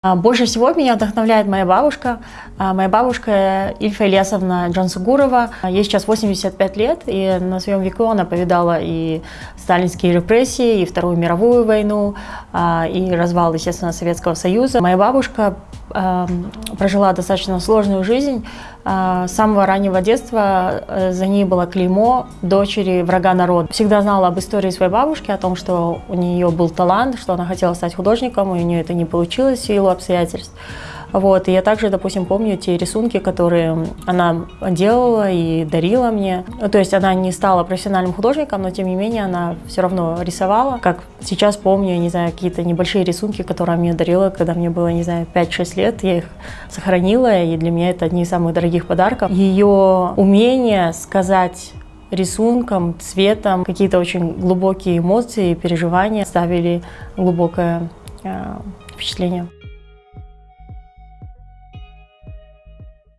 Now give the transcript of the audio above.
А, Больше всего меня вдохновляет моя бабушка. А, Моя бабушка Ильфа Ильясовна Джансугурова. Ей сейчас 85 лет, и на своем веку она повидала и сталинские репрессии, и Вторую мировую войну, а, и развал, естественно, Советского Союза. Моя бабушка прожила достаточно сложную жизнь. А, С самого раннего детства э, за ней было клеймо дочери врага народа. Всегда знала об истории своей бабушки, о том, что у нее был талант, что она хотела стать художником, и у нее это не получилось в силу обстоятельств. Вот. И я также, допустим, помню те рисунки, которые она делала и дарила мне. Ну, то есть она не стала профессиональным художником, но тем не менее она все равно рисовала. Как сейчас помню, не знаю, какие-то небольшие рисунки, которые она мне дарила, когда мне было, не знаю, 5-6 лет. Я их сохранила, и для меня это одни из самых дорогих подарков. Ее умение сказать рисунком, цветом, какие-то очень глубокие эмоции, переживания ставили глубокое э, впечатление.